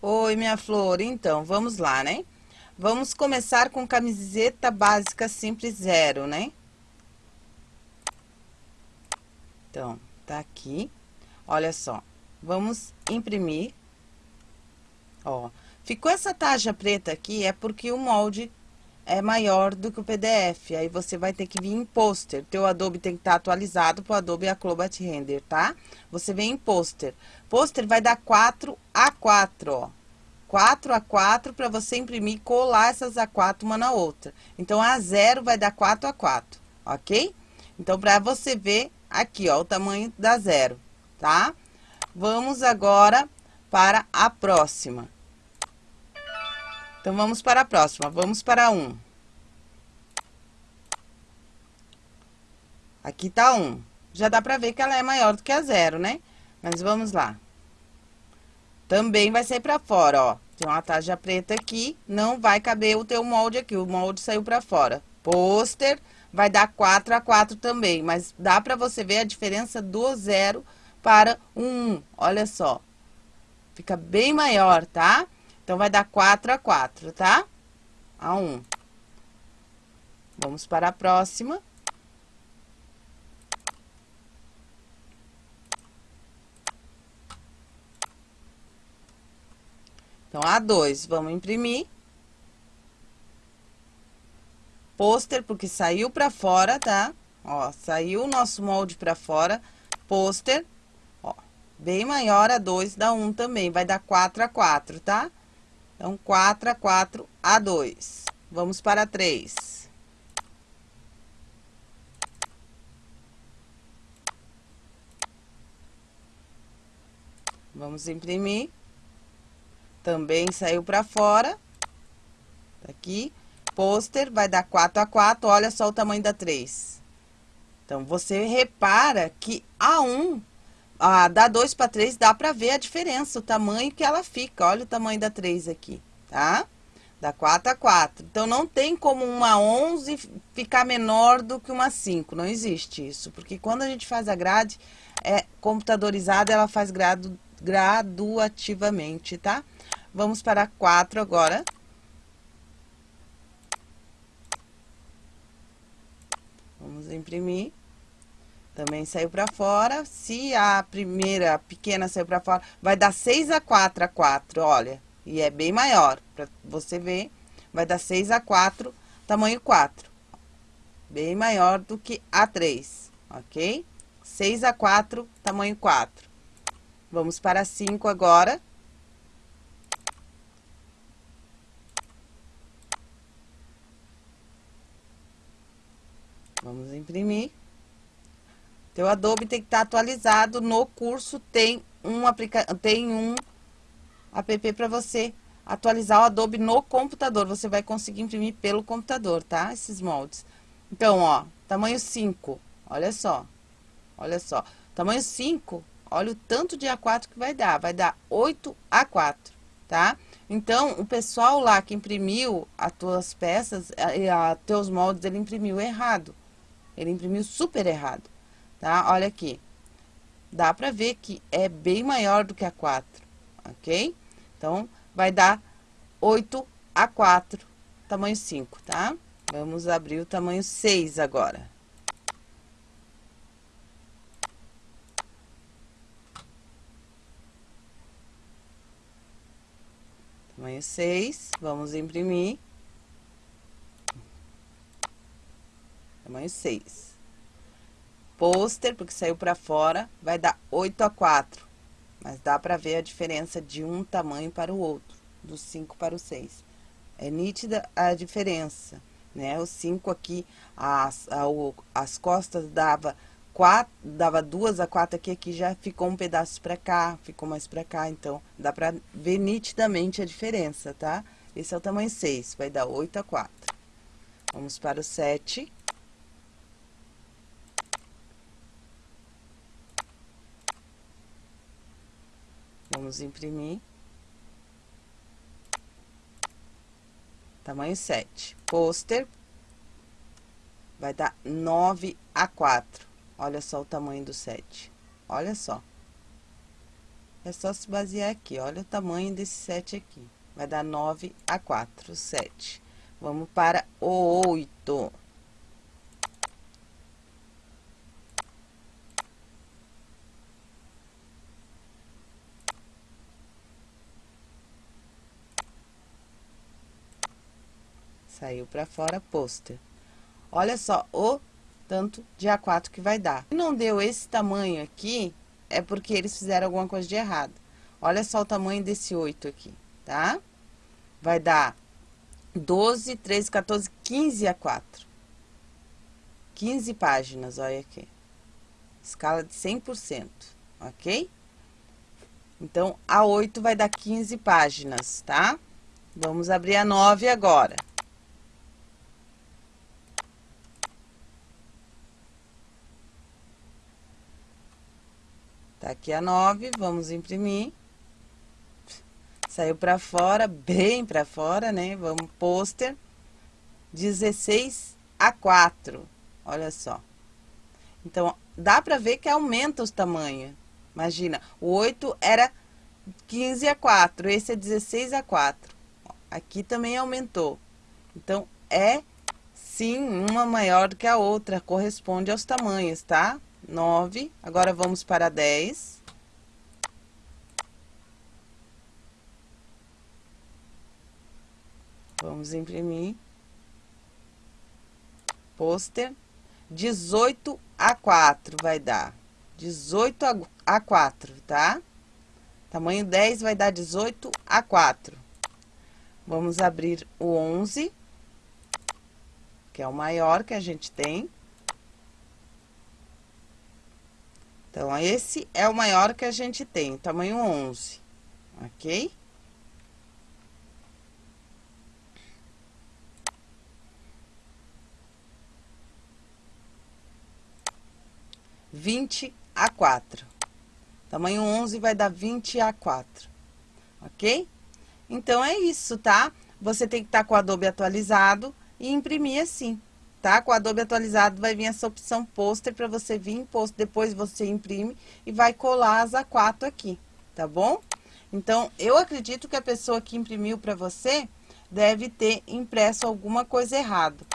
Oi, minha flor. Então, vamos lá, né? Vamos começar com camiseta básica simples zero, né? Então, tá aqui. Olha só. Vamos imprimir. Ó, ficou essa taxa preta aqui, é porque o molde é maior do que o PDF. Aí você vai ter que vir em pôster. Teu Adobe tem que estar tá atualizado pro Adobe Acrobat Render, tá? Você vem em pôster. Pôster vai dar 4 a 4, ó. 4 a 4 para você imprimir e colar essas A4 uma na outra. Então, a 0 vai dar 4 a 4, ok? Então, para você ver aqui, ó, o tamanho da 0, tá? Vamos agora para a próxima. Então, vamos para a próxima. Vamos para 1. Aqui tá 1. Já dá pra ver que ela é maior do que a 0, né? Mas vamos lá. Também vai sair pra fora, ó. Tem uma tarja preta aqui, não vai caber o teu molde aqui. O molde saiu pra fora. Pôster vai dar 4 a 4 também, mas dá pra você ver a diferença do 0 para o 1. Olha só. Fica bem maior, tá? Então, vai dar 4 a 4, tá? A 1. Vamos para a próxima. Então, a 2, vamos imprimir. Pôster, porque saiu pra fora, tá? Ó, saiu o nosso molde pra fora. Pôster, ó, bem maior a 2 dá 1 um também, vai dar 4 a 4, tá? Então, 4 a 4 a 2. Vamos para 3. Vamos imprimir. Também saiu para fora. Tá aqui. Pôster vai dar 4 a 4. Olha só o tamanho da 3. Então, você repara que a 1 ah, da 2 para 3 dá para ver a diferença, o tamanho que ela fica. Olha o tamanho da 3 aqui, tá? Da 4 a 4. Então, não tem como uma 11 ficar menor do que uma 5. Não existe isso. Porque quando a gente faz a grade é computadorizada, ela faz grado, graduativamente, tá? Vamos para 4 agora. Vamos imprimir. Também saiu para fora. Se a primeira pequena saiu para fora, vai dar 6 a 4 a 4, olha. E é bem maior, para você ver. Vai dar 6 a 4, tamanho 4. Bem maior do que a 3, ok? 6 a 4, tamanho 4. Vamos para 5 agora. Vamos imprimir. Teu Adobe tem que estar tá atualizado. No curso tem um, aplica tem um app para você atualizar o Adobe no computador. Você vai conseguir imprimir pelo computador, tá? Esses moldes. Então, ó, tamanho 5. Olha só. Olha só. Tamanho 5, olha o tanto de A4 que vai dar. Vai dar 8 A4, tá? Então, o pessoal lá que imprimiu as tuas peças, a, a, teus moldes, ele imprimiu errado. Ele imprimiu super errado tá? Olha aqui. Dá pra ver que é bem maior do que a 4, ok? Então, vai dar 8 a 4, tamanho 5, tá? Vamos abrir o tamanho 6 agora. Tamanho 6, vamos imprimir. Tamanho 6 pôster, porque saiu para fora, vai dar 8 a 4. Mas dá para ver a diferença de um tamanho para o outro, do 5 para o 6. É nítida a diferença, né? O 5 aqui, as, a, o, as costas dava quatro, dava duas a quatro aqui, aqui já ficou um pedaço para cá, ficou mais para cá, então dá para ver nitidamente a diferença, tá? Esse é o tamanho 6, vai dar 8 a 4. Vamos para o 7. Vamos imprimir. Tamanho 7. Pôster. Vai dar 9 a 4. Olha só o tamanho do 7. Olha só. É só se basear aqui, olha o tamanho desse 7 aqui. Vai dar 9 a 4, 7. Vamos para o 8. Saiu para fora, pôster. Olha só o tanto de A4 que vai dar. Se não deu esse tamanho aqui, é porque eles fizeram alguma coisa de errado. Olha só o tamanho desse 8 aqui, tá? Vai dar 12, 13, 14, 15 A4. 15 páginas, olha aqui. Escala de 100%, ok? Então, a 8 vai dar 15 páginas, tá? Vamos abrir a 9 agora. Tá aqui a 9, vamos imprimir. Saiu pra fora, bem pra fora, né? Vamos, pôster. 16 a 4, olha só. Então, dá pra ver que aumenta os tamanhos. Imagina, o 8 era 15 a 4, esse é 16 a 4. Aqui também aumentou. Então, é sim uma maior do que a outra, corresponde aos tamanhos, tá? 9. Agora, vamos para 10. Vamos imprimir. Pôster. 18 a 4 vai dar. 18 a 4, tá? Tamanho 10 vai dar 18 a 4. Vamos abrir o 11, que é o maior que a gente tem. Então, esse é o maior que a gente tem, tamanho 11, ok? Vinte a quatro. Tamanho 11 vai dar 20 a 4, ok? Então, é isso, tá? Você tem que estar tá com o Adobe atualizado e imprimir assim tá? Com o Adobe atualizado vai vir essa opção pôster para você vir em pôster, depois você imprime e vai colar as A4 aqui, tá bom? Então, eu acredito que a pessoa que imprimiu para você deve ter impresso alguma coisa errada.